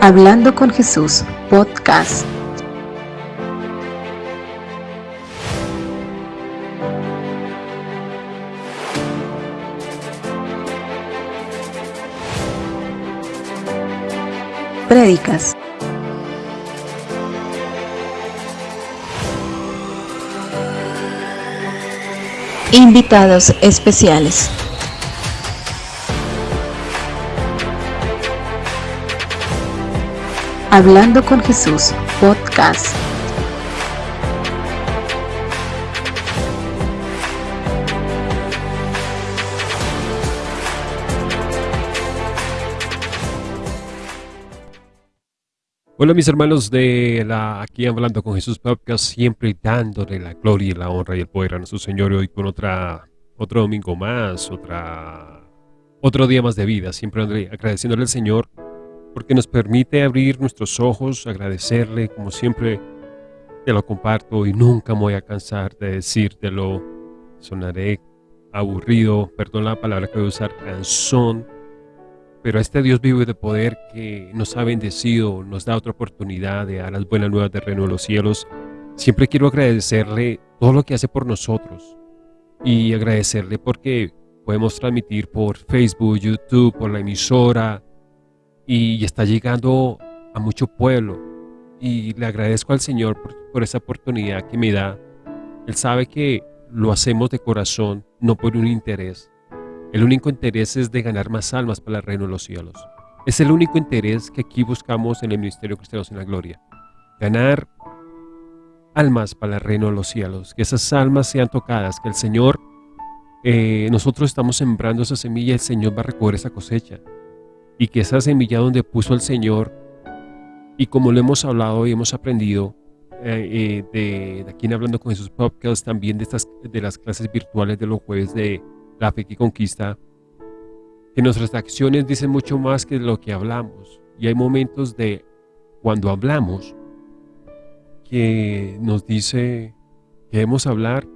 Hablando con Jesús, podcast. Prédicas. Invitados especiales. Hablando con Jesús, podcast. Hola mis hermanos de la aquí hablando con Jesús podcast, siempre dándole la gloria y la honra y el poder a nuestro Señor hoy con otra otro domingo más, otra otro día más de vida, siempre agradeciéndole al Señor porque nos permite abrir nuestros ojos, agradecerle, como siempre te lo comparto y nunca me voy a cansar de decírtelo. Sonaré aburrido, perdón la palabra que voy a usar, cansón, pero este Dios vivo y de poder que nos ha bendecido, nos da otra oportunidad de dar las buenas nuevas de reino de los cielos, siempre quiero agradecerle todo lo que hace por nosotros y agradecerle porque podemos transmitir por Facebook, YouTube, por la emisora, y está llegando a mucho pueblo y le agradezco al Señor por, esa oportunidad que me da. Él sabe que lo hacemos de corazón, no por un interés. El único interés es de ganar más almas para el reino de los cielos. Es el único interés que aquí buscamos en el Ministerio Cristianos en la Gloria. Ganar almas para el reino de los cielos. Que esas almas sean tocadas, que el Señor, eh, nosotros estamos sembrando esa semilla, el Señor va a recoger esa cosecha y que esa semilla donde puso el Señor, y como lo hemos hablado y hemos aprendido eh, eh, de, aquí en Hablando con Jesús Podcast, también de, estas, de las clases virtuales de los jueves de La Fe que Conquista, que nuestras acciones dicen mucho más que lo que hablamos. Y hay momentos de cuando hablamos que nos dice que debemos hablar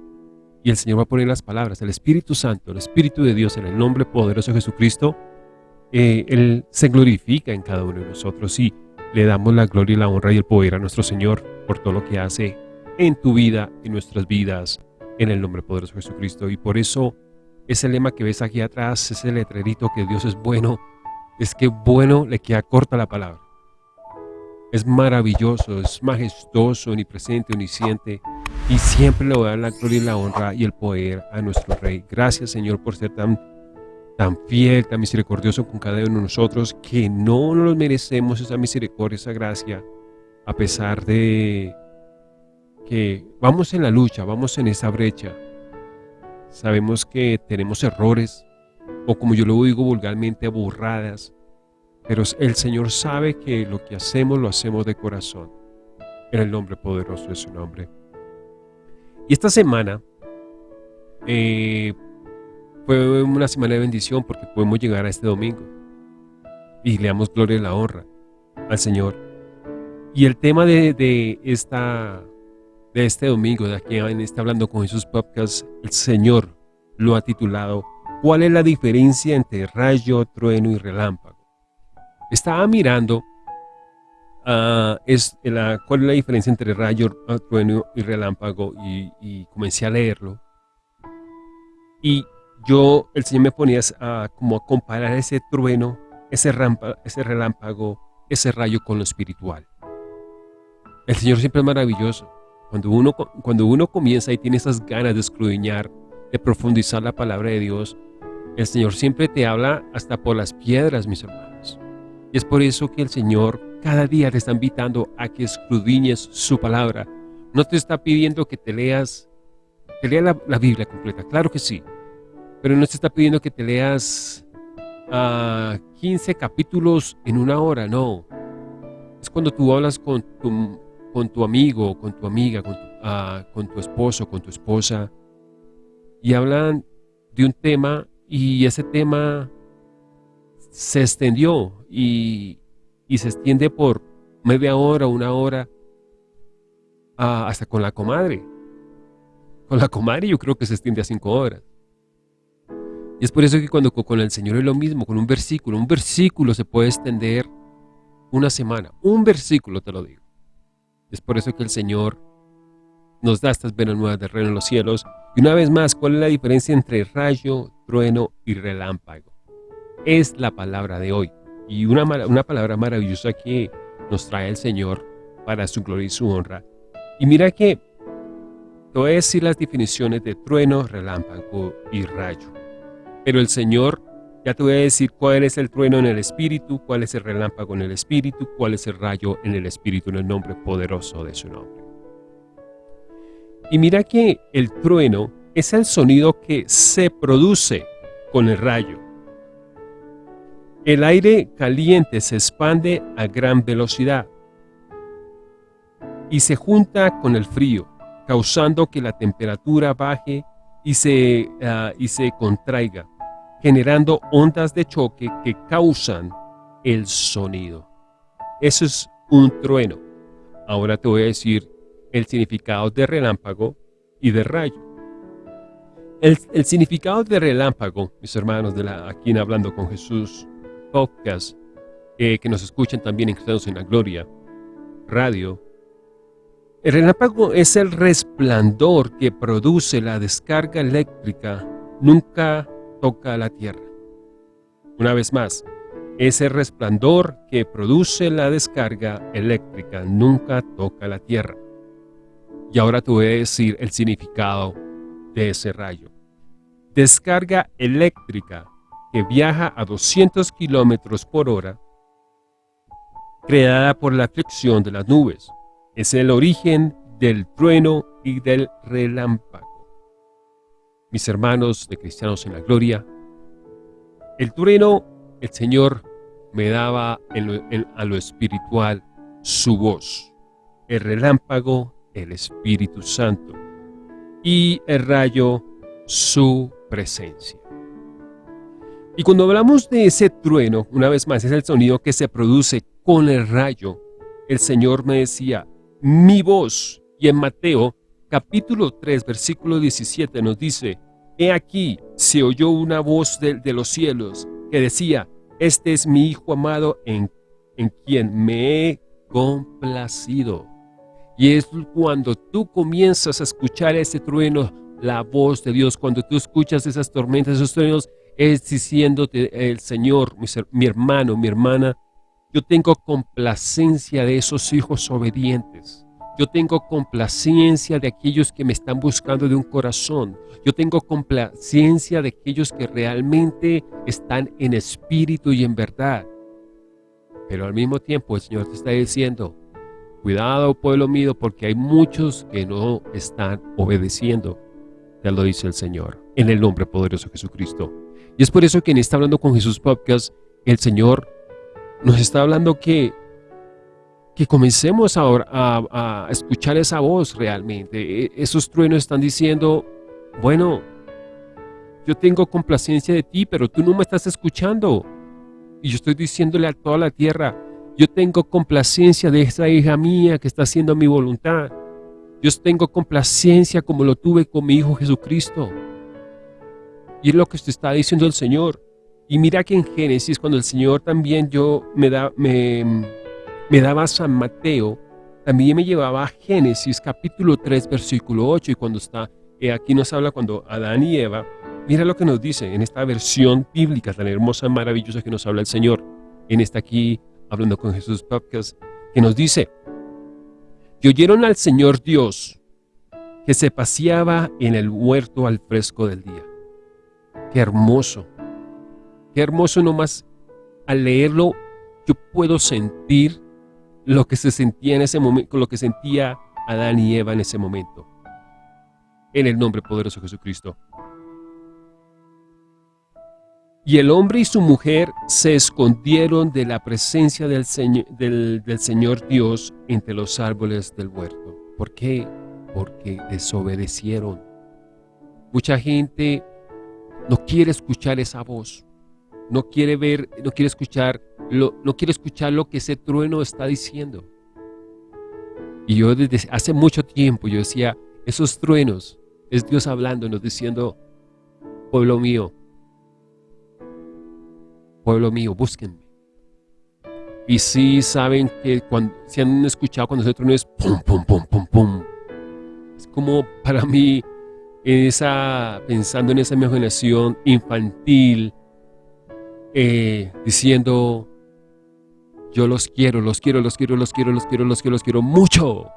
y el Señor va a poner las palabras. El Espíritu Santo, el Espíritu de Dios en el nombre poderoso de Jesucristo, eh, Él se glorifica en cada uno de nosotros y le damos la gloria y la honra y el poder a nuestro Señor por todo lo que hace en tu vida, en nuestras vidas, en el nombre poderoso de Jesucristo. Y por eso ese lema que ves aquí atrás, ese letrerito que Dios es bueno, es que bueno le queda corta la palabra. Es maravilloso, es majestuoso, omnipresente, omnisciente, y siempre le voy a dar la gloria y la honra y el poder a nuestro Rey. Gracias, Señor, por ser tan tan fiel, tan misericordioso con cada uno de nosotros, que no nos merecemos esa misericordia, esa gracia, a pesar de que vamos en la lucha, vamos en esa brecha. Sabemos que tenemos errores, o como yo lo digo vulgarmente, burradas, pero el Señor sabe que lo que hacemos, lo hacemos de corazón, en el nombre poderoso de su nombre. Y esta semana, eh, fue una semana de bendición porque podemos llegar a este domingo y le damos gloria y la honra al Señor. Y el tema de, esta, de este domingo, de aquí en este Hablando con Jesús Podcast, el Señor lo ha titulado ¿Cuál es la diferencia entre rayo, trueno y relámpago? Estaba mirando uh, es la, cuál es la diferencia entre rayo, trueno y relámpago y, y comencé a leerlo. Y yo, el Señor me ponía a, como a comparar ese trueno, ese, relámpago, ese rayo con lo espiritual. El Señor siempre es maravilloso. Cuando uno, cuando uno comienza y tiene esas ganas de escudriñar, de profundizar la palabra de Dios, el Señor siempre te habla hasta por las piedras, mis hermanos. Y es por eso que el Señor cada día te está invitando a que escudriñes su palabra. No te está pidiendo que te leas, que leas la Biblia completa, claro que sí, pero no se está pidiendo que te leas 15 ah, capítulos en una hora, no. Es cuando tú hablas con tu, con tu amigo, con tu amiga, con tu, uh, con tu esposo, con tu esposa, y hablan de un tema y ese tema se extendió y, y se extiende por media hora, una hora, uh, hasta con la comadre. Con la comadre yo creo que se extiende a cinco horas. Y es por eso que cuando con el Señor es lo mismo, con un versículo, un versículo se puede extender una semana, un versículo te lo digo. Es por eso que el Señor nos da estas buenas nuevas de reino en los cielos. Y una vez más, ¿cuál es la diferencia entre rayo, trueno y relámpago? Es la palabra de hoy. Y una, una palabra maravillosa que nos trae el Señor para su gloria y su honra. Y mira que te voy las definiciones de trueno, relámpago y rayo. Pero el Señor ya te voy a decir cuál es el trueno en el espíritu, cuál es el relámpago en el espíritu, cuál es el rayo en el espíritu, en el nombre poderoso de su nombre. Y mira que el trueno es el sonido que se produce con el rayo. El aire caliente se expande a gran velocidad y se junta con el frío, causando que la temperatura baje y se, ah, y se contraiga generando ondas de choque que causan el sonido. Eso es un trueno. Ahora te voy a decir el significado de relámpago y de rayo. El, significado de relámpago, mis hermanos de la Aquí en Hablando con Jesús podcast, eh, que nos escuchan también en Cristianos en la Gloria, radio. El relámpago es el resplandor que produce la descarga eléctrica nunca toca la tierra. Una vez más, ese resplandor que produce la descarga eléctrica nunca toca la tierra. Y ahora te voy a decir el significado de ese rayo. Descarga eléctrica que viaja a 200 kilómetros por hora, creada por la fricción de las nubes. Es el origen del trueno y del relámpago mis hermanos de Cristianos en la Gloria, el trueno, el Señor me daba a lo espiritual su voz, el relámpago, el Espíritu Santo, y el rayo, su presencia. Y cuando hablamos de ese trueno, una vez más, es el sonido que se produce con el rayo. El Señor me decía, mi voz. Y en Mateo capítulo 3, versículo 17 nos dice, He aquí, se oyó una voz de, los cielos que decía, Este es mi Hijo amado en, en quien me he complacido. Y es cuando tú comienzas a escuchar ese trueno, la voz de Dios, cuando tú escuchas esas tormentas, esos truenos, es diciéndote el Señor, mi, mi hermano, mi hermana, yo tengo complacencia de esos hijos obedientes. Yo tengo complacencia de aquellos que me están buscando de un corazón. Yo tengo complacencia de aquellos que realmente están en espíritu y en verdad. Pero al mismo tiempo el Señor te está diciendo, cuidado pueblo mío, porque hay muchos que no están obedeciendo. Ya lo dice el Señor, en el nombre poderoso de Jesucristo. Y es por eso que en está Hablando con Jesús Podcast, el Señor nos está hablando que que comencemos ahora a, escuchar esa voz realmente. E, esos truenos están diciendo, bueno, yo tengo complacencia de ti, pero tú no me estás escuchando. Y yo estoy diciéndole a toda la tierra, yo tengo complacencia de esa hija mía que está haciendo mi voluntad. Yo tengo complacencia como lo tuve con mi Hijo Jesucristo. Y es lo que está diciendo el Señor. Y mira que en Génesis, cuando el Señor también yo me da, me, me daba San Mateo, también me llevaba a Génesis capítulo 3 versículo 8 y cuando está, eh, aquí nos habla cuando Adán y Eva, mira lo que nos dice en esta versión bíblica tan hermosa, maravillosa que nos habla el Señor, en esta aquí, hablando con Jesús Podcast, que nos dice, y oyeron al Señor Dios que se paseaba en el huerto al fresco del día. Qué hermoso, qué hermoso nomás al leerlo yo puedo sentir lo que se sentía en ese momento, lo que sentía Adán y Eva en ese momento. En el nombre poderoso de Jesucristo. Y el hombre y su mujer se escondieron de la presencia del, del Señor Dios entre los árboles del huerto. ¿Por qué? Porque desobedecieron. Mucha gente no quiere escuchar esa voz. No quiere ver, no quiere escuchar no quiero escuchar lo que ese trueno está diciendo. Y yo desde hace mucho tiempo yo decía, esos truenos es Dios hablándonos diciendo, pueblo mío, pueblo mío, búsquenme. Y sí saben que cuando se han escuchado cuando ese trueno es pum, pum, pum, pum, pum. Es como para mí, esa, pensando en esa imaginación infantil, eh, diciendo, yo los quiero, los quiero, los quiero, los quiero, los quiero, los quiero, los quiero mucho.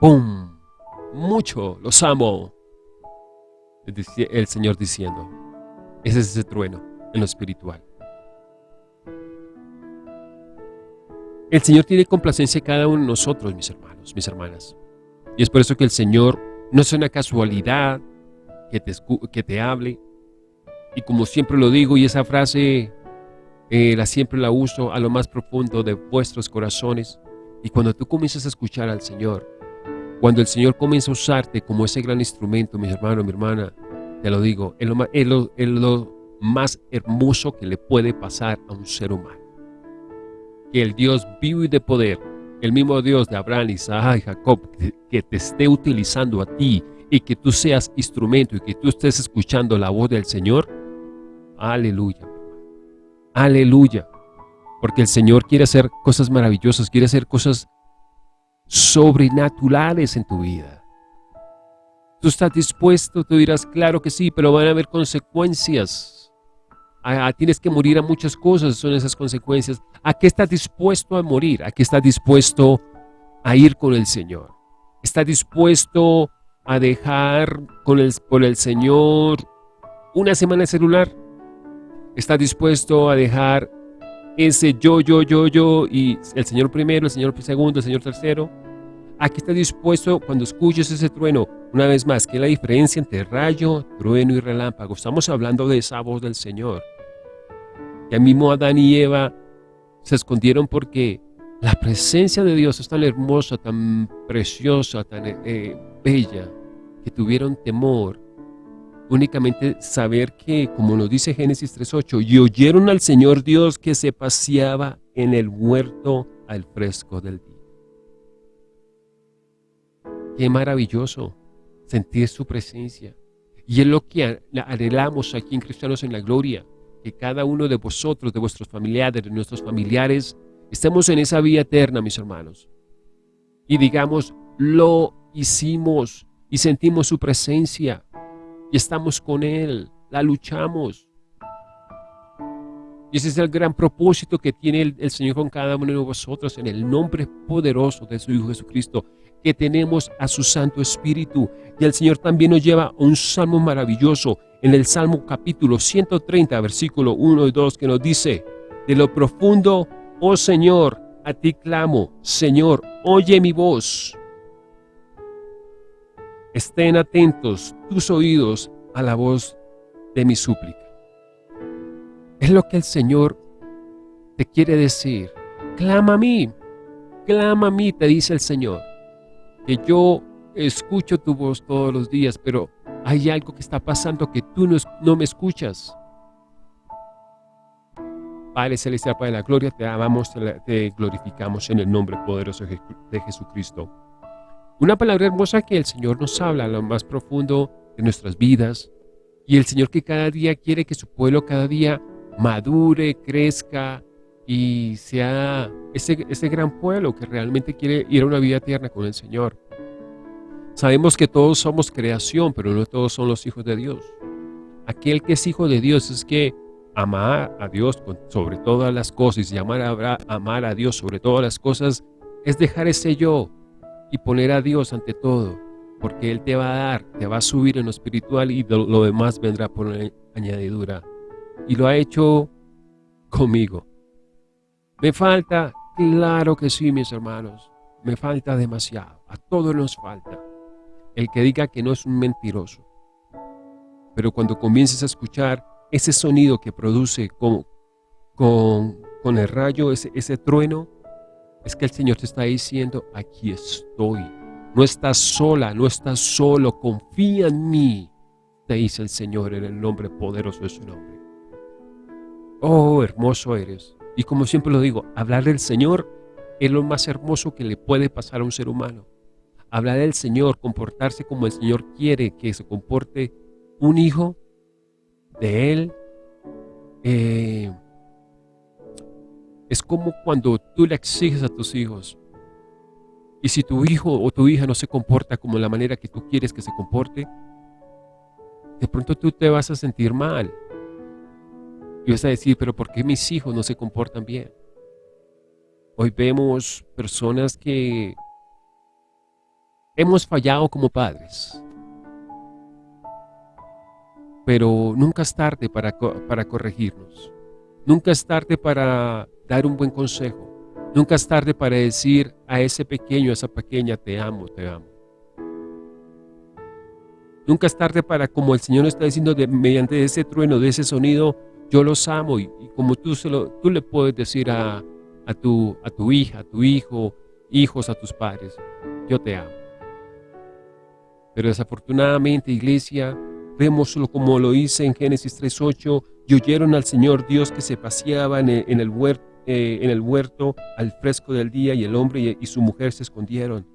¡Pum! Mucho, los amo. El Señor diciendo, ese es ese trueno en lo espiritual. El Señor tiene complacencia en cada uno de nosotros, mis hermanos, mis hermanas. Y es por eso que el Señor no es una casualidad que te, que te hable. Y como siempre lo digo, y esa frase eh, la siempre la uso a lo más profundo de vuestros corazones. Y cuando tú comienzas a escuchar al Señor, cuando el Señor comienza a usarte como ese gran instrumento, mi hermano, mi hermana, te lo digo, es lo, es lo más hermoso que le puede pasar a un ser humano. Que el Dios vivo y de poder, el mismo Dios de Abraham, Isaac y Jacob, que te esté utilizando a ti y que tú seas instrumento y que tú estés escuchando la voz del Señor, aleluya. Aleluya. Porque el Señor quiere hacer cosas maravillosas, quiere hacer cosas sobrenaturales en tu vida. Tú estás dispuesto, tú dirás, claro que sí, pero van a haber consecuencias. tienes que morir a muchas cosas, son esas consecuencias. ¿A qué estás dispuesto a morir? ¿A qué estás dispuesto a ir con el Señor? ¿Estás dispuesto a dejar con el, por el Señor una semana celular? ¿Estás dispuesto a dejar ese yo, yo, yo, yo y el Señor primero, el Señor segundo, el Señor tercero? Aquí está dispuesto cuando escuches ese trueno, una vez más, ¿qué es la diferencia entre rayo, trueno y relámpago? Estamos hablando de esa voz del Señor. Ya mismo Adán y Eva se escondieron porque la presencia de Dios es tan hermosa, tan preciosa, tan eh, bella, que tuvieron temor únicamente saber que, como nos dice Génesis 3.8, y oyeron al Señor Dios que se paseaba en el huerto al fresco del día. Qué maravilloso sentir su presencia. Y es lo que anhelamos aquí en Cristianos en la Gloria, que cada uno de vosotros, de vuestros familiares, de nuestros familiares, estemos en esa vía eterna, mis hermanos. Y digamos, lo hicimos y sentimos su presencia y estamos con Él, la luchamos. Y ese es el gran propósito que tiene el, Señor con cada uno de vosotros en el nombre poderoso de su Hijo Jesucristo, que tenemos a su Santo Espíritu. Y el Señor también nos lleva a un salmo maravilloso en el Salmo capítulo 130, versículo 1 y 2, que nos dice, de lo profundo, oh Señor, a ti clamo, Señor, oye mi voz. Estén atentos tus oídos a la voz de mi súplica. Es lo que el Señor te quiere decir. Clama a mí, clama a mí, te dice el Señor. Que yo escucho tu voz todos los días, pero hay algo que está pasando que tú no, me escuchas. Padre Celestial, Padre de la Gloria, te amamos, te glorificamos en el nombre poderoso de Jesucristo. Una palabra hermosa que el Señor nos habla a lo más profundo de nuestras vidas. Y el Señor que cada día quiere que su pueblo cada día madure, crezca y sea ese, ese gran pueblo que realmente quiere ir a una vida tierna con el Señor. Sabemos que todos somos creación, pero no todos son los hijos de Dios. Aquel que es hijo de Dios es que amar a Dios sobre todas las cosas y amar a, amar a Dios sobre todas las cosas es dejar ese yo, y poner a Dios ante todo, porque Él te va a dar, te va a subir en lo espiritual y lo, demás vendrá por añadidura. Y lo ha hecho conmigo. ¿Me falta? Claro que sí, mis hermanos. Me falta demasiado. A todos nos falta. El que diga que no es un mentiroso. Pero cuando comiences a escuchar ese sonido que produce con, con, con el rayo, ese, ese trueno, es que el Señor te está diciendo, aquí estoy. No estás sola, no estás solo, confía en mí, te dice el Señor en el nombre poderoso de su nombre. Oh, hermoso eres. Y como siempre lo digo, hablar del Señor es lo más hermoso que le puede pasar a un ser humano. Hablar del Señor, comportarse como el Señor quiere que se comporte un hijo de Él, eh, Es como cuando tú le exiges a tus hijos. Y si tu hijo o tu hija no se comporta como la manera que tú quieres que se comporte, de pronto tú te vas a sentir mal. Y vas a decir, pero ¿por qué mis hijos no se comportan bien? Hoy vemos personas que hemos fallado como padres. Pero nunca es tarde para, para corregirnos. Nunca es tarde para dar un buen consejo. Nunca es tarde para decir a ese pequeño, a esa pequeña, te amo, te amo. Nunca es tarde para, como el Señor está diciendo, mediante ese trueno, de ese sonido, yo los amo. Y, como tú, se lo, tú le puedes decir a, a, tu, a tu hija, a tu hijo, hijos, a tus padres, yo te amo. Pero desafortunadamente, iglesia, vemos como lo dice en Génesis 3.8, y oyeron al Señor Dios que se paseaba en el, huerto, eh, en el huerto al fresco del día y el hombre y su mujer se escondieron,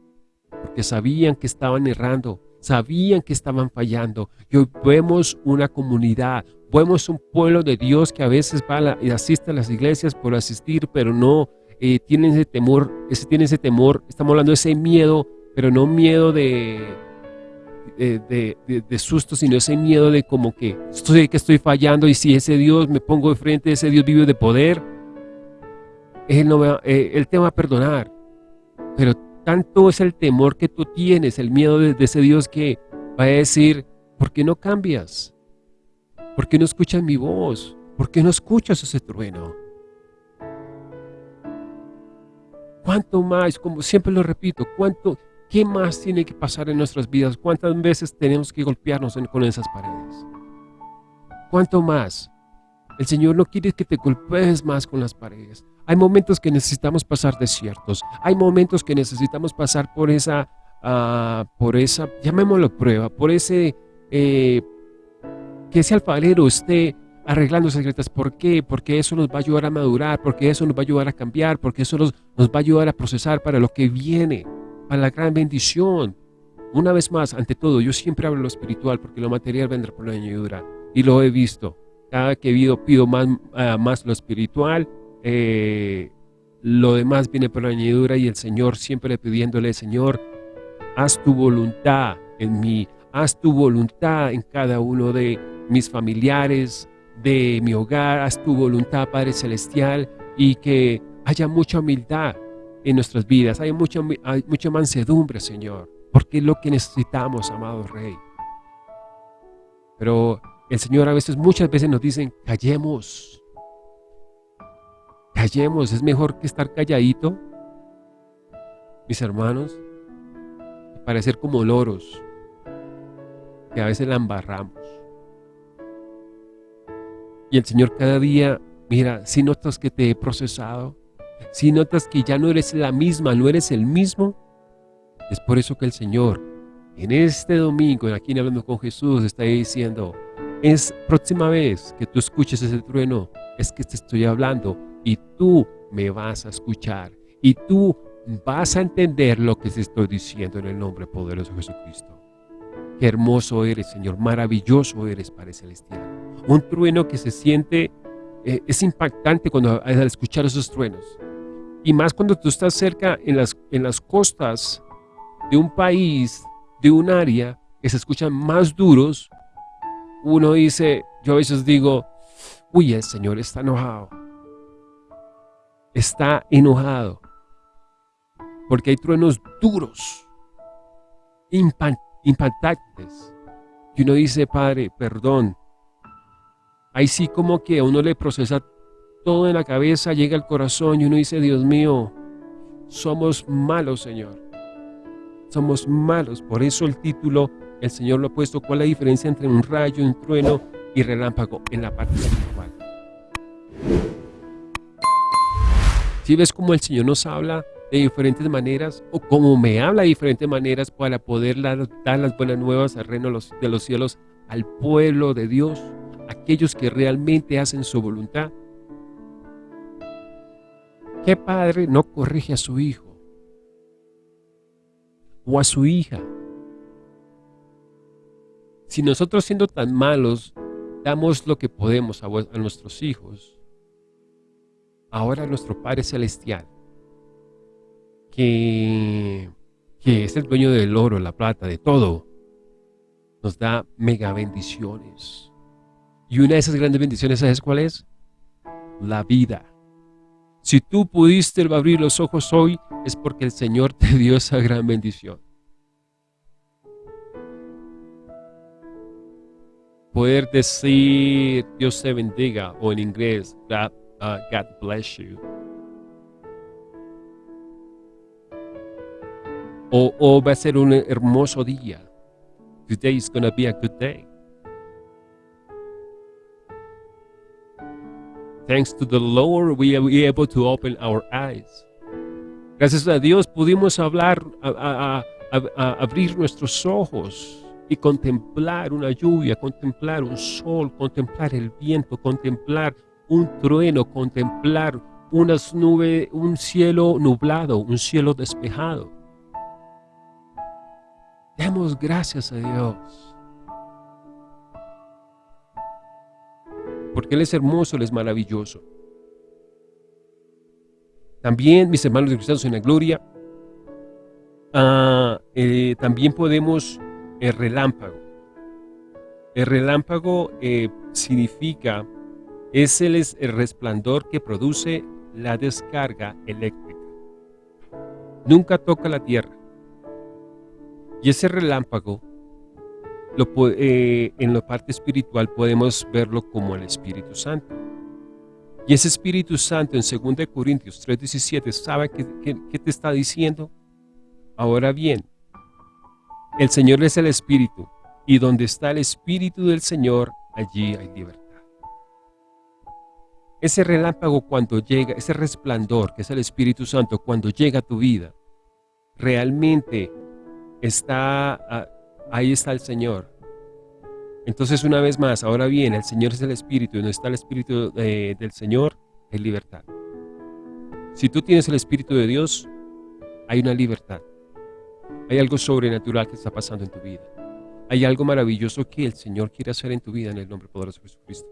porque sabían que estaban errando, sabían que estaban fallando. Y hoy vemos una comunidad, vemos un pueblo de Dios que a veces va y asiste a las iglesias por asistir, pero no eh, tienen ese temor, ese, tiene ese temor, estamos hablando de ese miedo, pero no miedo de, de, de, susto, sino ese miedo de como que estoy, que estoy fallando y si ese Dios me pongo de frente, ese Dios vive de poder, Eh, él te va a perdonar. Pero tanto es el temor que tú tienes, el miedo de, ese Dios que va a decir, ¿por qué no cambias? ¿Por qué no escuchas mi voz? ¿Por qué no escuchas ese trueno? ¿Cuánto más? Como siempre lo repito, ¿cuánto, ¿qué más tiene que pasar en nuestras vidas? ¿Cuántas veces tenemos que golpearnos con esas paredes? ¿Cuánto más? El Señor no quiere que te golpees más con las paredes. Hay momentos que necesitamos pasar desiertos. Hay momentos que necesitamos pasar por esa, uh, por esa, llamémoslo prueba, por ese, eh, que ese alfarero esté arreglando secretas. ¿Por qué? Porque eso nos va a ayudar a madurar, porque eso nos va a ayudar a cambiar, porque eso nos, nos va a ayudar a procesar para lo que viene, para la gran bendición. Una vez más, ante todo, yo siempre hablo lo espiritual, porque lo material vendrá por la añadidura. Y lo he visto. Cada que pido, pido más, uh, más lo espiritual eh, lo demás viene por la añadidura y el Señor siempre pidiéndole, Señor, haz tu voluntad en mí, haz tu voluntad en cada uno de mis familiares, de mi hogar, haz tu voluntad, Padre Celestial, y que haya mucha humildad en nuestras vidas, haya mucha, mucha mansedumbre, Señor, porque es lo que necesitamos, amado Rey. Pero el Señor a veces, muchas veces nos dicen, callemos, Callemos, es mejor que estar calladito, mis hermanos, y parecer como loros, que a veces la embarramos. Y el Señor cada día, mira, si notas que te he procesado, si notas que ya no eres la misma, no eres el mismo, es por eso que el Señor, en este domingo, aquí en Hablando con Jesús, está diciendo, es próxima vez que tú escuches ese trueno, es que te estoy hablando, y tú me vas a escuchar y tú vas a entender lo que te estoy diciendo en el nombre poderoso de Jesucristo. Qué hermoso eres, Señor, maravilloso eres, Padre Celestial. Un trueno que se siente, eh, es impactante cuando al escuchar esos truenos. Y más cuando tú estás cerca en las, en las costas de un país, de un área, que se escuchan más duros, uno dice, yo a veces digo, uy, el Señor está enojado está enojado. Porque hay truenos duros, impactantes. Y uno dice, Padre, perdón. Ahí sí como que uno le procesa todo en la cabeza, llega al corazón y uno dice, Dios mío, somos malos, Señor. Somos malos. Por eso el título, el Señor lo ha puesto, ¿cuál es la diferencia entre un rayo, un trueno y relámpago en la parte espiritual? Si ves cómo el Señor nos habla de diferentes maneras o cómo me habla de diferentes maneras para poder dar las buenas nuevas al reino de los cielos al pueblo de Dios, aquellos que realmente hacen su voluntad. ¿Qué padre no corrige a su hijo o a su hija? Si nosotros siendo tan malos damos lo que podemos a, nuestros hijos, ahora nuestro Padre Celestial, que, que es el dueño del oro, la plata, de todo, nos da mega bendiciones. Y una de esas grandes bendiciones, ¿sabes cuál es? La vida. Si tú pudiste abrir los ojos hoy, es porque el Señor te dio esa gran bendición. Poder decir Dios te bendiga o en inglés God, uh, God bless you. O, va a ser un hermoso día. Today is going to be a good day. Thanks to the Lord, we are able to open our eyes. Gracias a Dios pudimos hablar, abrir nuestros ojos y contemplar una lluvia, contemplar un sol, contemplar el viento, contemplar un trueno, contemplar unas nubes, un cielo nublado, un cielo despejado. Demos gracias a Dios. Porque Él es hermoso, Él es maravilloso. También, mis hermanos de cristianos en la gloria, uh, eh, también podemos el relámpago. El relámpago eh, significa, es el, resplandor que produce la descarga eléctrica. Nunca toca la tierra. Y ese relámpago, eh, en la parte espiritual podemos verlo como el Espíritu Santo. Y ese Espíritu Santo en 2 Corintios 3.17, ¿sabe qué te está diciendo? Ahora bien, el Señor es el Espíritu, y donde está el Espíritu del Señor, allí hay libertad. Ese relámpago cuando llega, ese resplandor que es el Espíritu Santo, cuando llega a tu vida, realmente está, ah, ahí está el Señor. Entonces una vez más, ahora bien, el Señor es el Espíritu, y donde está el Espíritu eh, del Señor, hay libertad. Si tú tienes el Espíritu de Dios, hay una libertad. Hay algo sobrenatural que está pasando en tu vida. Hay algo maravilloso que el Señor quiere hacer en tu vida en el nombre poderoso de Jesucristo.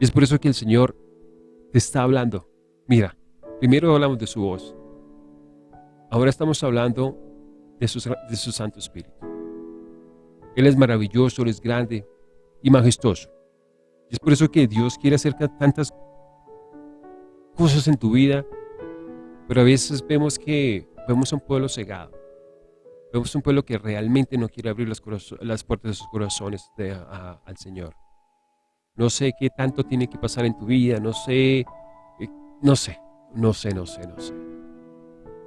Y es por eso que el Señor te está hablando. Mira, primero hablamos de su voz. Ahora estamos hablando de su, de su Santo Espíritu. Él es maravilloso, Él es grande y majestuoso. Y es por eso que Dios quiere hacer tantas cosas en tu vida, pero a veces vemos que vemos a un pueblo cegado. Vemos un pueblo que realmente no quiere abrir las, las puertas de sus corazones al Señor. No sé qué tanto tiene que pasar en tu vida, no sé, eh, no sé, no sé, no sé, no sé.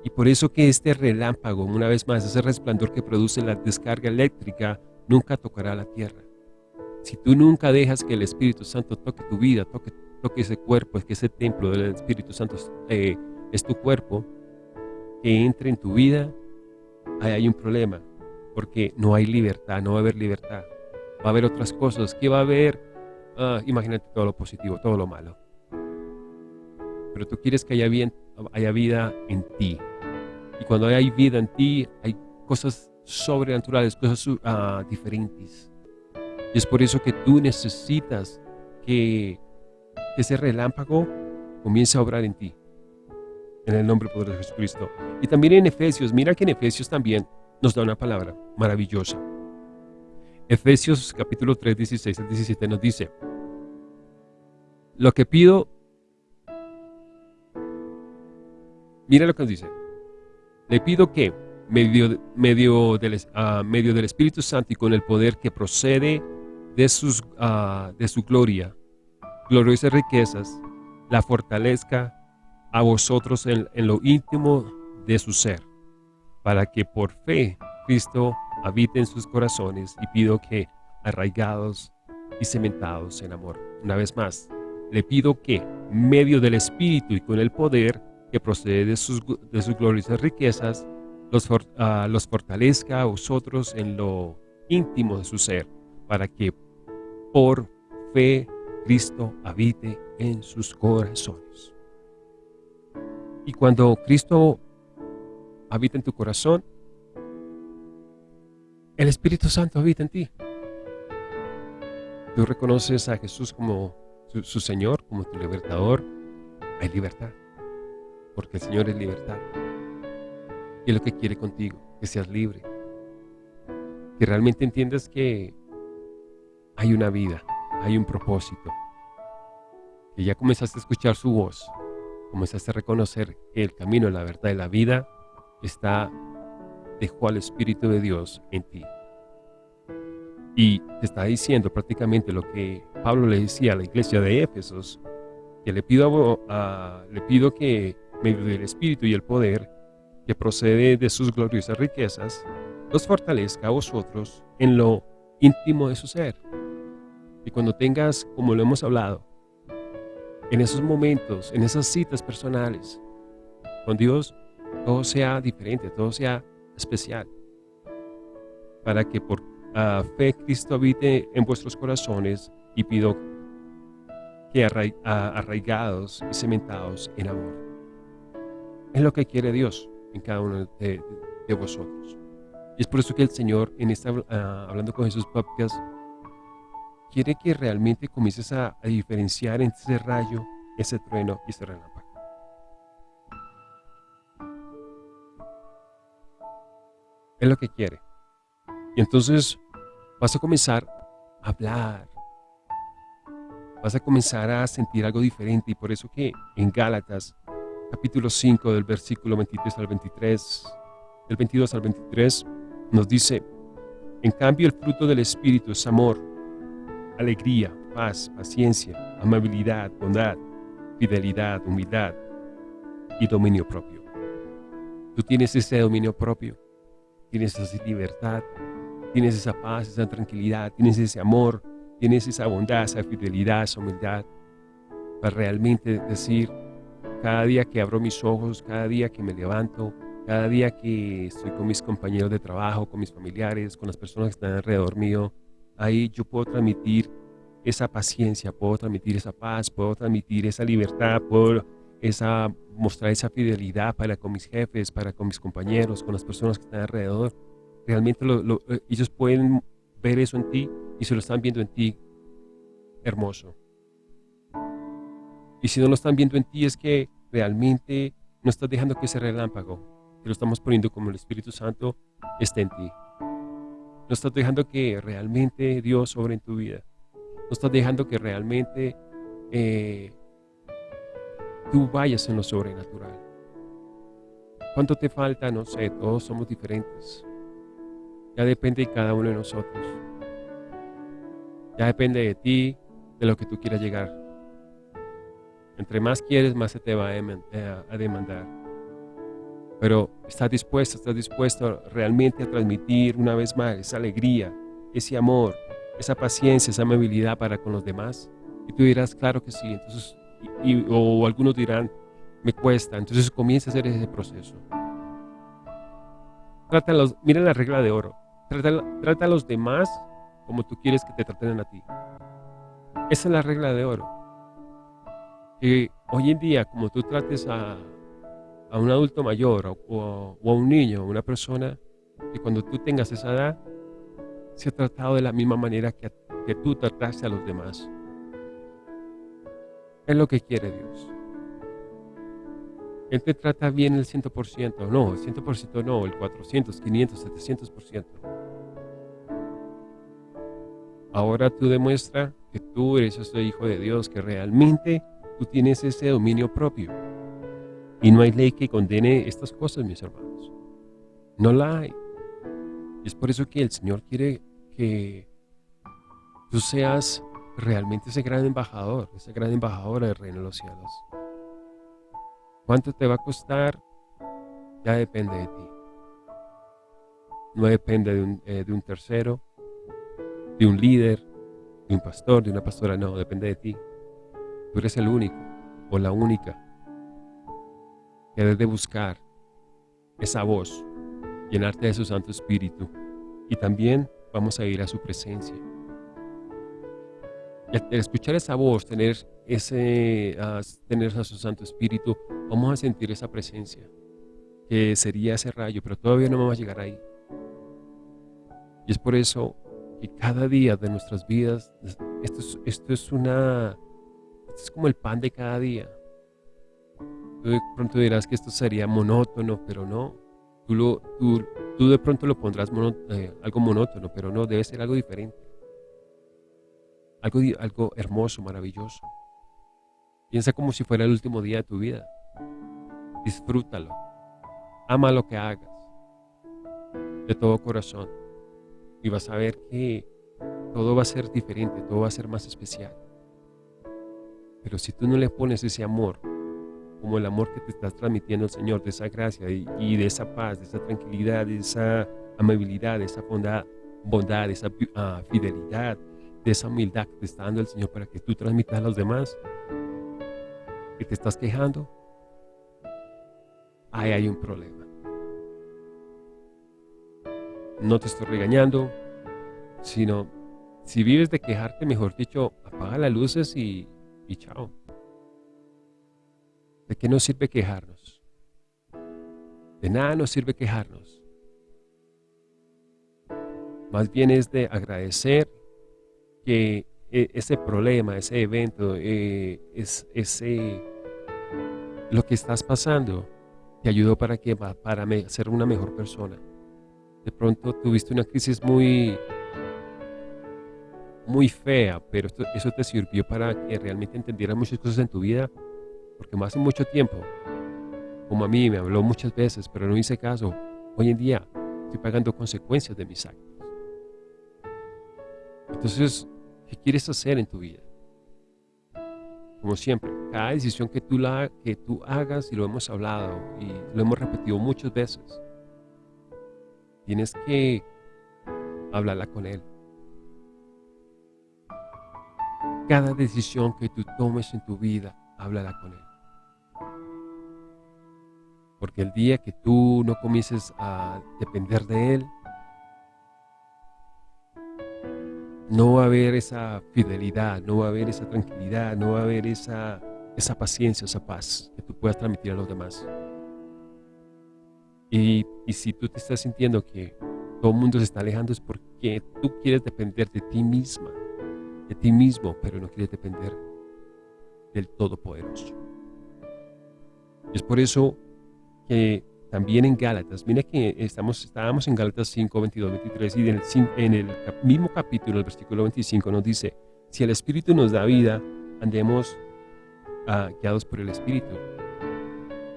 Y por eso que este relámpago, una vez más, ese resplandor que produce la descarga eléctrica, nunca tocará la tierra. Si tú nunca dejas que el Espíritu Santo toque tu vida, toque, toque ese cuerpo, que ese templo del Espíritu Santo eh, es tu cuerpo, que entre en tu vida, ahí hay un problema, porque no hay libertad, no va a haber libertad. Va a haber otras cosas. ¿Qué va a haber? Ah, imagínate todo lo positivo, todo lo malo. Pero tú quieres que haya, bien, haya vida en ti. Y cuando hay vida en ti, hay cosas sobrenaturales, cosas uh, diferentes. Y es por eso que tú necesitas que ese relámpago comience a obrar en ti. En el nombre poderoso de Jesucristo. Y también en Efesios, mira que en Efesios también nos da una palabra maravillosa. Efesios capítulo 3, 16 al 17 nos dice, lo que pido, mira lo que nos dice, le pido que, medio, medio, del, uh, medio del Espíritu Santo y con el poder que procede de, sus, uh, de su gloria, gloriosas riquezas, la fortalezca a vosotros en, lo íntimo de su ser, para que por fe Cristo habite en sus corazones y pido que arraigados y cementados en amor. Una vez más, le pido que, medio del Espíritu y con el poder que procede de sus, de sus gloriosas riquezas, los, uh, los fortalezca a vosotros en lo íntimo de su ser, para que por fe Cristo habite en sus corazones. Y cuando Cristo habita en tu corazón, el Espíritu Santo habita en ti. Tú reconoces a Jesús como su, Señor, como tu libertador, hay libertad, porque el Señor es libertad. Y es lo que quiere contigo, que seas libre, que realmente entiendas que hay una vida, hay un propósito, que ya comenzaste a escuchar su voz, comenzaste a reconocer que el camino, la verdad y la vida está, dejó al Espíritu de Dios en ti. Y te está diciendo prácticamente lo que Pablo le decía a la iglesia de Éfesos, que le pido, a, le pido que medio del Espíritu y el poder que procede de sus gloriosas riquezas, los fortalezca a vosotros en lo íntimo de su ser. Y cuando tengas, como lo hemos hablado, en esos momentos, en esas citas personales, con Dios, todo sea diferente, todo sea especial, para que por fe Cristo habite en vuestros corazones y pido que arraigados y cementados en amor. Es lo que quiere Dios en cada uno de, vosotros. Y es por eso que el Señor, en esta, ah, hablando con Jesús Podcast, quiere que realmente comiences a, a diferenciar entre ese rayo, ese trueno y ese relámpago. Es lo que quiere. Y entonces vas a comenzar a hablar. Vas a comenzar a sentir algo diferente. Y por eso que en Gálatas, capítulo 5, del versículo 23 al 23, del 22 al 23, nos dice, en cambio el fruto del Espíritu es amor, alegría, paz, paciencia, amabilidad, bondad, fidelidad, humildad y dominio propio. Tú tienes ese dominio propio, tienes esa libertad, tienes esa paz, esa tranquilidad, tienes ese amor, tienes esa bondad, esa fidelidad, esa humildad, para realmente decir, cada día que abro mis ojos, cada día que me levanto, cada día que estoy con mis compañeros de trabajo, con mis familiares, con las personas que están alrededor mío, ahí yo puedo transmitir esa paciencia, puedo transmitir esa paz, puedo transmitir esa libertad, puedo esa, mostrar esa fidelidad para con mis jefes, para con mis compañeros, con las personas que están alrededor realmente eh, ellos pueden ver eso en ti y se lo están viendo en ti hermoso. Y si no lo están viendo en ti es que realmente no estás dejando que ese relámpago, que lo estamos poniendo como el Espíritu Santo, esté en ti. No estás dejando que realmente Dios sobre en tu vida. No estás dejando que realmente eh, tú vayas en lo sobrenatural. ¿Cuánto te falta? No sé, todos somos diferentes. Ya depende de cada uno de nosotros. Ya depende de ti, de lo que tú quieras llegar. Entre más quieres, más se te va a demandar. Pero estás dispuesto, estás dispuesto realmente a transmitir una vez más esa alegría, ese amor, esa paciencia, esa amabilidad para con los demás. Y tú dirás, claro que sí. Entonces, o algunos dirán, me cuesta. Entonces comienza a hacer ese proceso. Trátalos, mira la regla de oro. Trata, a los demás como tú quieres que te traten a ti. Esa es la regla de oro. Que hoy en día, como tú trates a, un adulto mayor o, a un niño, o una persona, que cuando tú tengas esa edad, se ha tratado de la misma manera que, que tú trataste a los demás. Es lo que quiere Dios. Él te trata bien el 100%, no, el 100% no, el 400, 500, 700%. Ahora tú demuestra que tú eres ese hijo de Dios, que realmente tú tienes ese dominio propio. Y no hay ley que condene estas cosas, mis hermanos. No la hay. Y es por eso que el Señor quiere que tú seas realmente ese gran embajador, esa gran embajadora del reino de los cielos. ¿Cuánto te va a costar? Ya depende de ti. No depende de un, eh, de un tercero, de un líder, de un pastor, de una pastora, no, depende de ti. Tú eres el único o la única que debes de buscar esa voz, llenarte de su Santo Espíritu y también vamos a ir a su presencia. Y al escuchar esa voz, tener, ese, tener a su Santo Espíritu, vamos a sentir esa presencia, que sería ese rayo, pero todavía no vamos a llegar ahí. Y es por eso que cada día de nuestras vidas, esto es, esto es una, esto es como el pan de cada día. Tú de pronto dirás que esto sería monótono, pero no. Tú, lo, tú, tú de pronto lo pondrás eh, algo monótono, pero no, debe ser algo diferente. Algo, algo hermoso, maravilloso. Piensa como si fuera el último día de tu vida. Disfrútalo. Ama lo que hagas. De todo corazón. Y vas a ver que todo va a ser diferente, todo va a ser más especial. Pero si tú no le pones ese amor, como el amor que te está transmitiendo el Señor, de esa gracia y, de esa paz, de esa tranquilidad, de esa amabilidad, de esa bondad, bondad de esa ah, fidelidad, de esa humildad que te está dando el Señor para que tú transmitas a los demás, que te estás quejando, ahí hay un problema. No te estoy regañando, sino si vives de quejarte, mejor dicho, apaga las luces y, y chao. ¿De qué nos sirve quejarnos? De nada nos sirve quejarnos. Más bien es de agradecer que e, ese problema, ese evento, eh, es, ese, lo que estás pasando, te ayudó para que para ser una mejor persona. De pronto tuviste una crisis muy, muy fea, pero eso te sirvió para que realmente entendieras muchas cosas en tu vida, porque más hace mucho tiempo, como a mí me habló muchas veces, pero no hice caso, hoy en día estoy pagando consecuencias de mis actos. Entonces, ¿qué quieres hacer en tu vida? Como siempre, cada decisión que tú, la, que tú hagas, y lo hemos hablado y lo hemos repetido muchas veces, tienes que hablarla con Él. Cada decisión que tú tomes en tu vida, háblala con Él. Porque el día que tú no comiences a depender de Él, no va a haber esa fidelidad, no va a haber esa tranquilidad, no va a haber esa, esa paciencia, esa paz que tú puedas transmitir a los demás. Y, y si tú te estás sintiendo que todo el mundo se está alejando es porque tú quieres depender de ti misma, de ti mismo, pero no quieres depender del Todopoderoso. Es por eso que también en Gálatas, mira que estamos, estábamos en Gálatas 5, 22, 23 y en el, mismo capítulo, el versículo 25 nos dice, si el Espíritu nos da vida, andemos uh, guiados por el Espíritu.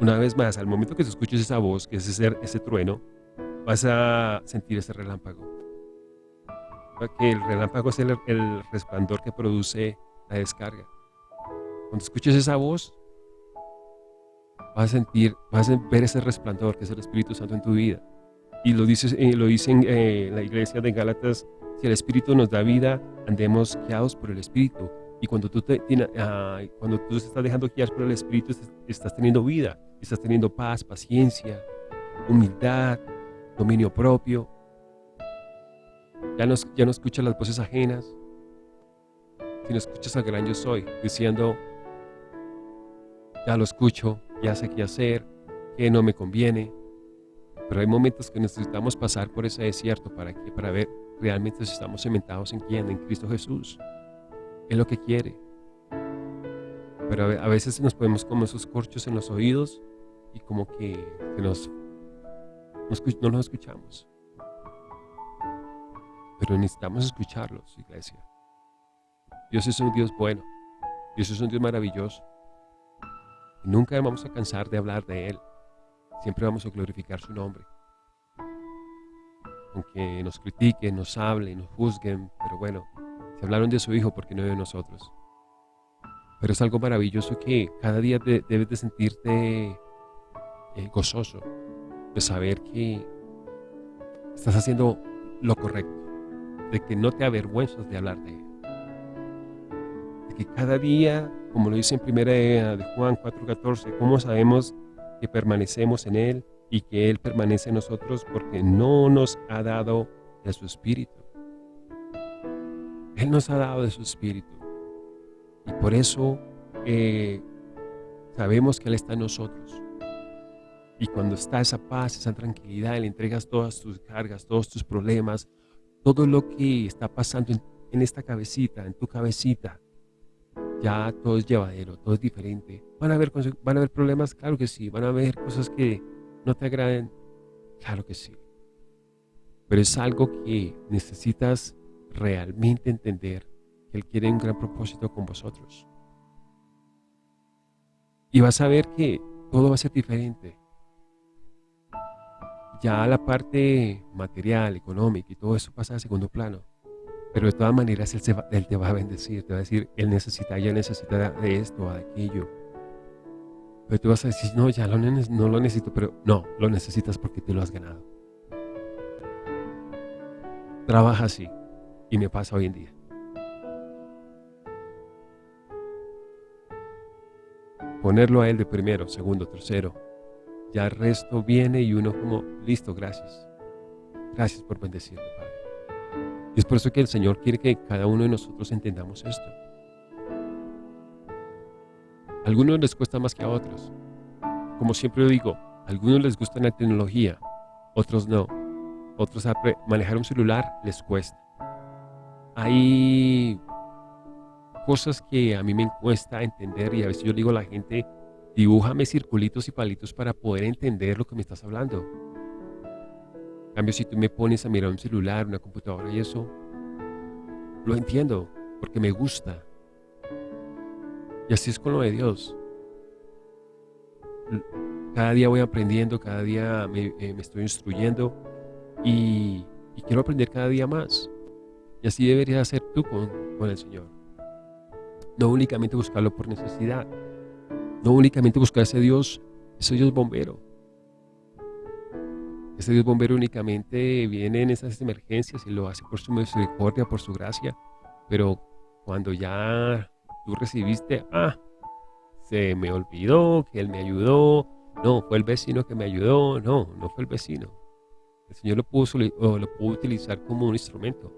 Una vez más, al momento que escuches esa voz, que es ese, trueno, vas a sentir ese relámpago. Que el relámpago es el resplandor que produce la descarga. Cuando escuches esa voz, vas a sentir, vas a ver ese resplandor que es el Espíritu Santo en tu vida. Y lo, dices, eh, lo dicen eh, la iglesia de Gálatas, si el Espíritu nos da vida, andemos guiados por el Espíritu. Y cuando tú, te, ah, cuando tú estás dejando guiar por el Espíritu, estás teniendo vida, estás teniendo paz, paciencia, humildad, dominio propio. Ya no, ya no escuchas las voces ajenas, sino escuchas al gran yo soy, diciendo, ya lo escucho, ya sé qué hacer, qué no me conviene. Pero hay momentos que necesitamos pasar por ese desierto para, que, para ver realmente si estamos cementados en quién, en Cristo Jesús. Es lo que quiere. Pero a veces nos ponemos como esos corchos en los oídos y como que, nos, no nos escuchamos. Pero necesitamos escucharlos, iglesia. Dios es un Dios bueno. Dios es un Dios maravilloso. Nunca vamos a cansar de hablar de Él. Siempre vamos a glorificar su nombre. Aunque nos critiquen, nos hablen, nos juzguen, pero bueno, se hablaron de su Hijo porque no de nosotros. Pero es algo maravilloso que cada día debes de sentirte eh, gozoso, de saber que estás haciendo lo correcto, de que no te avergüenzas de hablar de Él. De que cada día como lo dice en primera de Juan 4:14, ¿cómo sabemos que permanecemos en Él y que Él permanece en nosotros? Porque no nos ha dado de su Espíritu. Él nos ha dado de su Espíritu. Y por eso eh, sabemos que Él está en nosotros. Y cuando está esa paz, esa tranquilidad, le entregas todas tus cargas, todos tus problemas, todo lo que está pasando en esta cabecita, en tu cabecita, ya todo es llevadero, todo es diferente. ¿Van a, haber, ¿Van a haber problemas? Claro que sí. ¿Van a haber cosas que no te agraden? Claro que sí. Pero es algo que necesitas realmente entender que Él quiere un gran propósito con vosotros. Y vas a ver que todo va a ser diferente. Ya la parte material, económica y todo eso pasa a segundo plano. Pero de todas maneras él, te va a bendecir, te va a decir, Él necesita, ella necesita de esto de aquello. Pero tú vas a decir, no, ya no lo necesito, pero no, lo necesitas porque te lo has ganado. Trabaja así y me pasa hoy en día. Ponerlo a Él de primero, segundo, tercero. Ya el resto viene y uno como, listo, gracias. Gracias por bendecirme, Padre. Es por eso que el Señor quiere que cada uno de nosotros entendamos esto. Algunos les cuesta más que a otros. Como siempre digo, a algunos les gusta la tecnología, otros no. Otros manejar un celular les cuesta. Hay cosas que a mí me cuesta entender y a veces yo digo a la gente, dibújame circulitos y palitos para poder entender lo que me estás hablando cambio, si tú me pones a mirar un celular, una computadora y eso, lo entiendo porque me gusta. Y así es con lo de Dios. Cada día voy aprendiendo, cada día me, eh, estoy instruyendo y, quiero aprender cada día más. Y así deberías hacer tú con, con el Señor. No únicamente buscarlo por necesidad. No únicamente buscar ese Dios, ese Dios bombero ese Dios bombero únicamente viene en esas emergencias y lo hace por su misericordia, por su gracia. Pero cuando ya tú recibiste, ah, se me olvidó que Él me ayudó. No, fue el vecino que me ayudó. No, no fue el vecino. El Señor lo pudo, lo pudo utilizar como un instrumento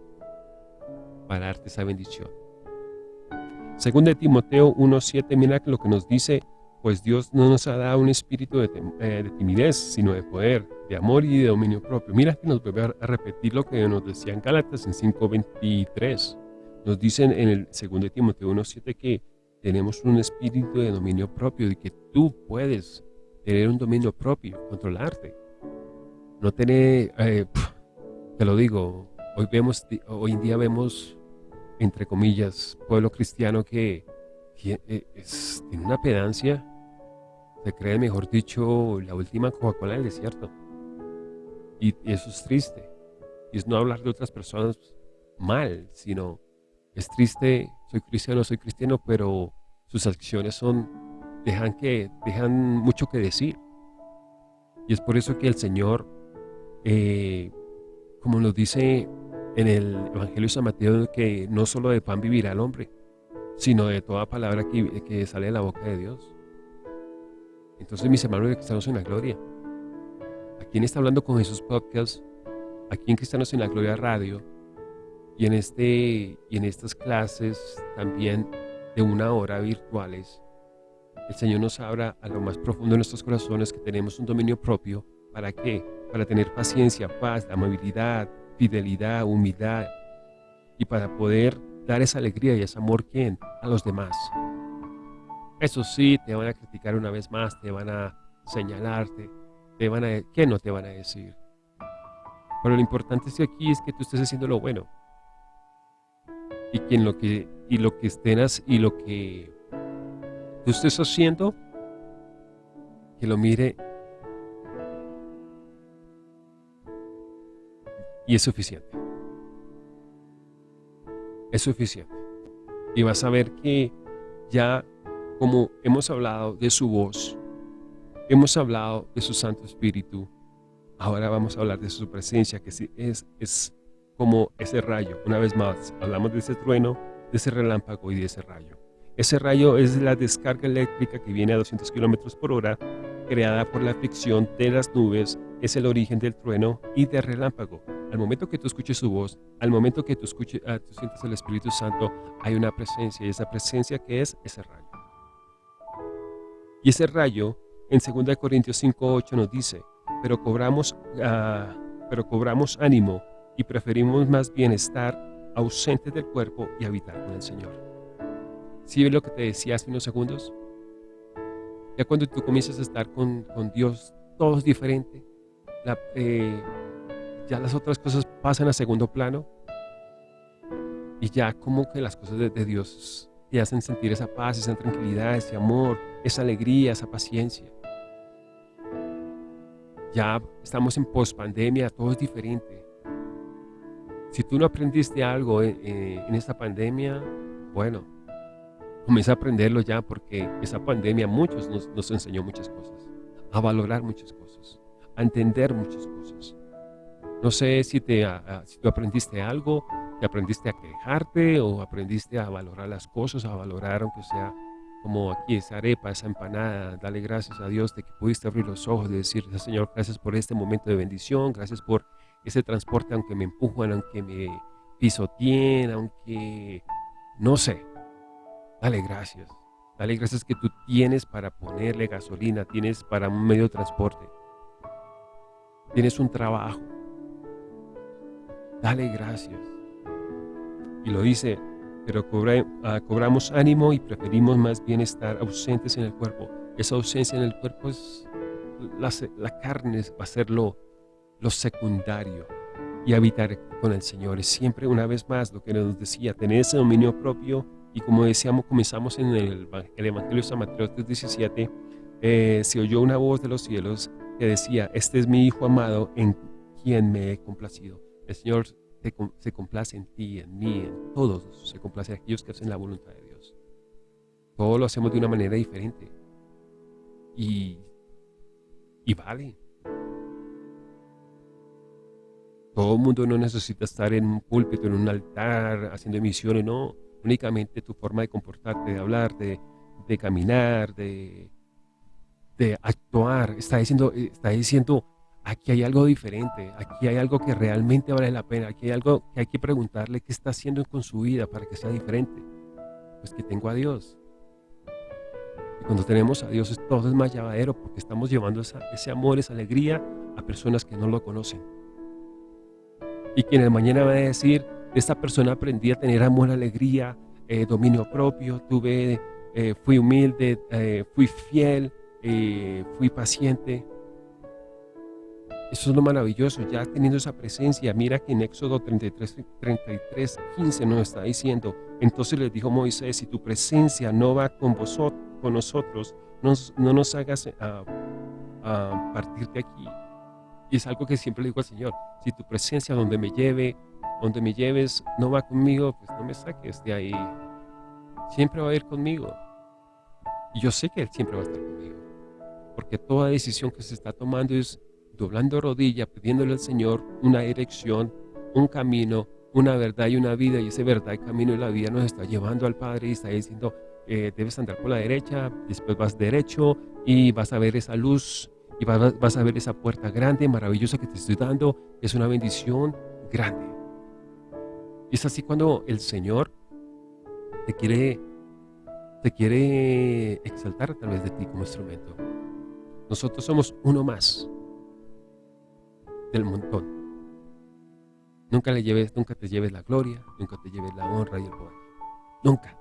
para darte esa bendición. Segundo de Timoteo 1.7, mira lo que nos dice pues Dios no nos ha dado un espíritu de, eh, timidez, sino de poder, de amor y de dominio propio. Mira que nos vuelve a repetir lo que nos decían Gálatas en 5.23. Nos dicen en el 2 Timoteo 1.7 que tenemos un espíritu de dominio propio y que tú puedes tener un dominio propio, controlarte. No tener, eh, te lo digo, hoy, vemos, hoy en día vemos, entre comillas, pueblo cristiano que eh, tiene una pedancia se cree, mejor dicho, la última Coca-Cola del desierto. Y, eso es triste. Y es no hablar de otras personas mal, sino es triste, soy cristiano, soy cristiano, pero sus acciones son, dejan, que, dejan mucho que decir. Y es por eso que el Señor, eh, como nos dice en el Evangelio de San Mateo, que no solo de pan vivirá el hombre, sino de toda palabra que, que sale de la boca de Dios. Entonces, mis hermanos Cristianos en la Gloria, ¿a quién está hablando con Jesús Podcast? Aquí en Cristianos en la Gloria Radio y en, este, y en estas clases también de una hora virtuales, el Señor nos abra a lo más profundo de nuestros corazones que tenemos un dominio propio. ¿Para qué? Para tener paciencia, paz, amabilidad, fidelidad, humildad y para poder dar esa alegría y ese amor ¿quién? a los demás. Eso sí, te van a criticar una vez más, te van a señalarte, te van a, ¿qué no te van a decir? Pero lo importante es que aquí es que tú estés haciendo lo bueno. Y que lo que, y lo que y lo que tú estés haciendo, que lo mire y es suficiente. Es suficiente. Y vas a ver que ya como hemos hablado de su voz, hemos hablado de su Santo Espíritu, ahora vamos a hablar de su presencia, que es, es como ese rayo. Una vez más, hablamos de ese trueno, de ese relámpago y de ese rayo. Ese rayo es la descarga eléctrica que viene a 200 kilómetros por hora, creada por la fricción de las nubes, es el origen del trueno y del relámpago. Al momento que tú escuches su voz, al momento que tú, escuches, ah, tú sientes el Espíritu Santo, hay una presencia, y esa presencia que es ese rayo. Y ese rayo, en 2 Corintios 5.8 nos dice, pero cobramos, ah, pero cobramos ánimo y preferimos más bien estar ausentes del cuerpo y habitar con el Señor. ¿Sí ves lo que te decía hace unos segundos? Ya cuando tú comienzas a estar con, Dios, todo es diferente. Eh, ya las otras cosas pasan a segundo plano. Y ya como que las cosas de, Dios te hacen sentir esa paz, esa tranquilidad, ese amor, esa alegría, esa paciencia. Ya estamos en pospandemia, todo es diferente. Si tú no aprendiste algo en, en esta pandemia, bueno, comienza a aprenderlo ya porque esa pandemia a muchos nos, nos enseñó muchas cosas, a valorar muchas cosas, a entender muchas cosas. No sé si, te, si tú aprendiste algo, te aprendiste a quejarte o aprendiste a valorar las cosas, a valorar aunque sea como aquí esa arepa, esa empanada, dale gracias a Dios de que pudiste abrir los ojos, de decir, Señor, gracias por este momento de bendición, gracias por ese transporte, aunque me empujan, aunque me pisoteen, aunque, no sé, dale gracias. Dale gracias que tú tienes para ponerle gasolina, tienes para un medio de transporte, tienes un trabajo. Dale gracias. Y lo dice pero ah, cobramos ánimo y preferimos más bien estar ausentes en el cuerpo. Esa ausencia en el cuerpo es la, carne, va a ser lo, secundario y habitar con el Señor. Es siempre una vez más lo que nos decía, tener ese dominio propio y como decíamos, comenzamos en el, Evangelio de San Mateo 3.17, eh, se oyó una voz de los cielos que decía, este es mi Hijo amado en quien me he complacido. El Señor se complace en ti, en mí, en todos, se complace en aquellos que hacen la voluntad de Dios. Todo lo hacemos de una manera diferente. Y, y vale. Todo el mundo no necesita estar en un púlpito, en un altar, haciendo emisiones, no. Únicamente tu forma de comportarte, de hablar, de, de caminar, de, de actuar. Está diciendo, está diciendo aquí hay algo diferente, aquí hay algo que realmente vale la pena, aquí hay algo que hay que preguntarle qué está haciendo con su vida para que sea diferente. Pues que tengo a Dios. Y cuando tenemos a Dios todo es más llevadero porque estamos llevando ese amor, esa alegría a personas que no lo conocen. Y quien el mañana va a decir, de esta persona aprendí a tener amor, alegría, eh, dominio propio, tuve, eh, fui humilde, eh, fui fiel, fui paciente, eso es lo maravilloso, ya teniendo esa presencia. Mira que en Éxodo 33, 33 15 nos está diciendo, entonces les dijo Moisés, si tu presencia no va con vosotros, con nosotros, no, nos hagas a, a partir de aquí. Y es algo que siempre le digo al Señor, si tu presencia donde me lleve, donde me lleves, no va conmigo, pues no me saques de ahí. Siempre va a ir conmigo. Y yo sé que Él siempre va a estar conmigo. Porque toda decisión que se está tomando es doblando rodilla, pidiéndole al Señor una dirección, un camino, una verdad y una vida, y ese verdad y camino y la vida nos está llevando al Padre y está diciendo, eh, debes andar por la derecha, después vas derecho y vas a ver esa luz y vas a ver esa puerta grande, maravillosa que te estoy dando, es una bendición grande. Y es así cuando el Señor te quiere, te quiere exaltar a través de ti como instrumento. Nosotros somos uno más del montón. Nunca le lleves, nunca te lleves la gloria, nunca te lleves la honra y el poder. Nunca.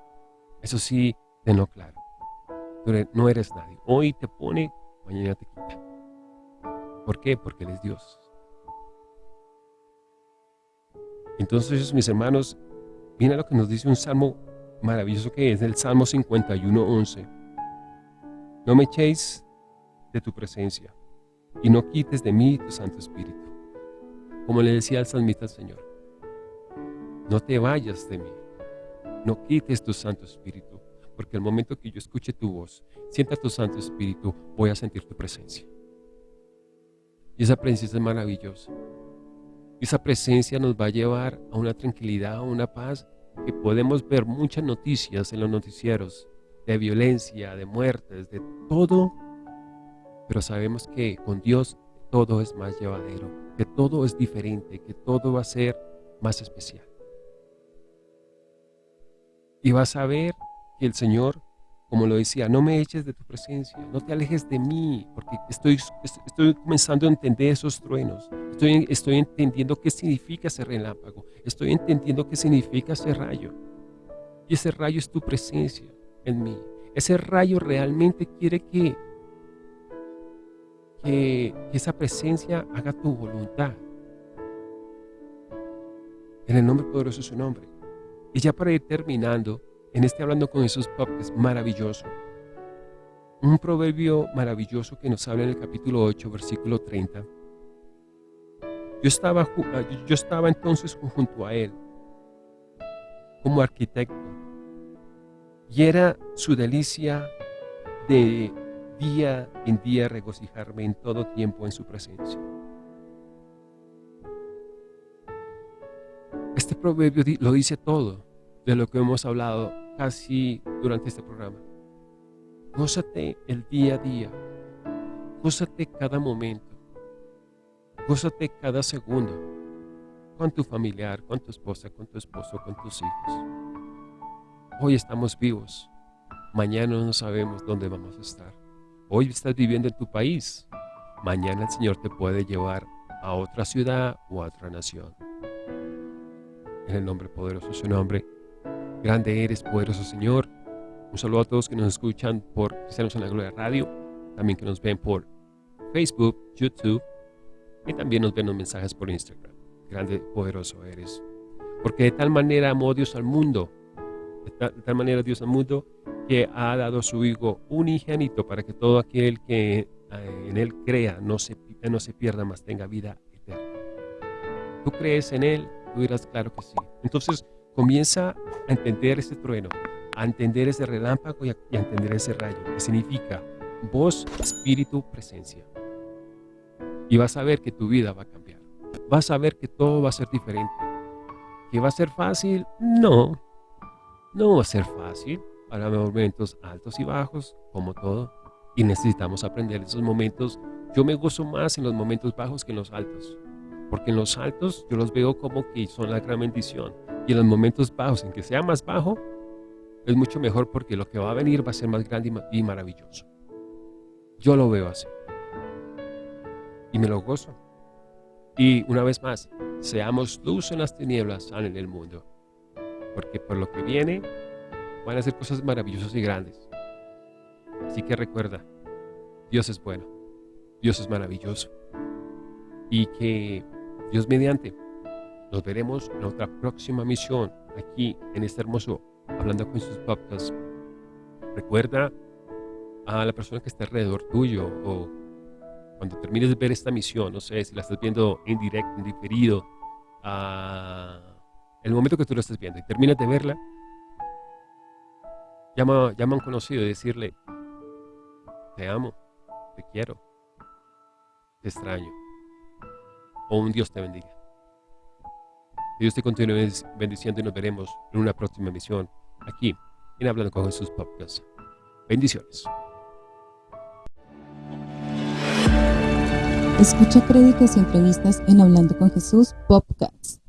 Eso sí, tenlo claro. no eres nadie. Hoy te pone, mañana te quita. ¿Por qué? Porque Él es Dios. Entonces, mis hermanos, viene lo que nos dice un salmo maravilloso que es el Salmo 51, 11. No me echéis de tu presencia y no quites de mí tu Santo Espíritu. Como le decía al salmista al Señor, no te vayas de mí, no quites tu Santo Espíritu, porque el momento que yo escuche tu voz, sienta tu Santo Espíritu, voy a sentir tu presencia. Y esa presencia es maravillosa. Esa presencia nos va a llevar a una tranquilidad, a una paz, que podemos ver muchas noticias en los noticieros de violencia, de muertes, de todo pero sabemos que con Dios todo es más llevadero, que todo es diferente, que todo va a ser más especial. Y vas a ver que el Señor, como lo decía, no me eches de tu presencia, no te alejes de mí, porque estoy, estoy comenzando a entender esos truenos, estoy, estoy entendiendo qué significa ese relámpago, estoy entendiendo qué significa ese rayo. Y ese rayo es tu presencia. en mí. Ese rayo realmente quiere que, que esa presencia haga tu voluntad. En el nombre poderoso de su nombre. Y ya para ir terminando, en este Hablando con Jesús es maravilloso. Un proverbio maravilloso que nos habla en el capítulo 8, versículo 30. Yo estaba, ah, yo estaba entonces junto a él, como arquitecto, y era su delicia de día en día regocijarme en todo tiempo en su presencia. Este proverbio lo dice todo de lo que hemos hablado casi durante este programa. Gózate el día a día, gózate cada momento, gózate cada segundo con tu familiar, con tu esposa, con tu esposo, con tus hijos. Hoy estamos vivos, mañana no sabemos dónde vamos a estar. Hoy estás viviendo en tu país, mañana el Señor te puede llevar a otra ciudad o a otra nación en el nombre poderoso de su nombre. Grande eres, poderoso Señor. Un saludo a todos que nos escuchan por Cristianos en la Gloria Radio, también que nos ven por Facebook, YouTube y también nos ven los mensajes por Instagram. Grande, poderoso eres. Porque de tal manera amó Dios al mundo, de tal, manera Dios al mundo, que ha dado a su Hijo unigénito para que todo aquel que eh, en Él crea no se, no se pierda, más tenga vida eterna. Tú crees en Él, Tú dirás, claro que sí. Entonces comienza a entender ese trueno, a entender ese relámpago y a, entender ese rayo, que significa voz, espíritu, presencia. Y vas a ver que tu vida va a cambiar. Vas a ver que todo va a ser diferente. ¿Que va a ser fácil? No. No va a ser fácil. Para momentos altos y bajos, como todo. Y necesitamos aprender esos momentos. Yo me gozo más en los momentos bajos que en los altos. Porque en los altos yo los veo como que son la gran bendición. Y en los momentos bajos, en que sea más bajo, es mucho mejor porque lo que va a venir va a ser más grande y maravilloso. Yo lo veo así. Y me lo gozo. Y una vez más, seamos luz en las tinieblas, en el mundo. Porque por lo que viene, van a ser cosas maravillosas y grandes. Así que recuerda, Dios es bueno, Dios es maravilloso. Y que Dios mediante, nos veremos en otra próxima misión aquí en este hermoso Hablando con sus podcasts. Recuerda a la persona que está alrededor tuyo o cuando termines de ver esta misión, no sé si la estás viendo en directo, en diferido, a el momento que tú lo estás viendo y terminas de verla, llama, llama a un conocido y decirle, te amo, te quiero, te extraño o un Dios te bendiga. Dios te continúe bendiciendo y nos veremos en una próxima emisión aquí en Hablando con Jesús Podcast. Bendiciones. Escucha prédicas y entrevistas en Hablando con Jesús Podcast.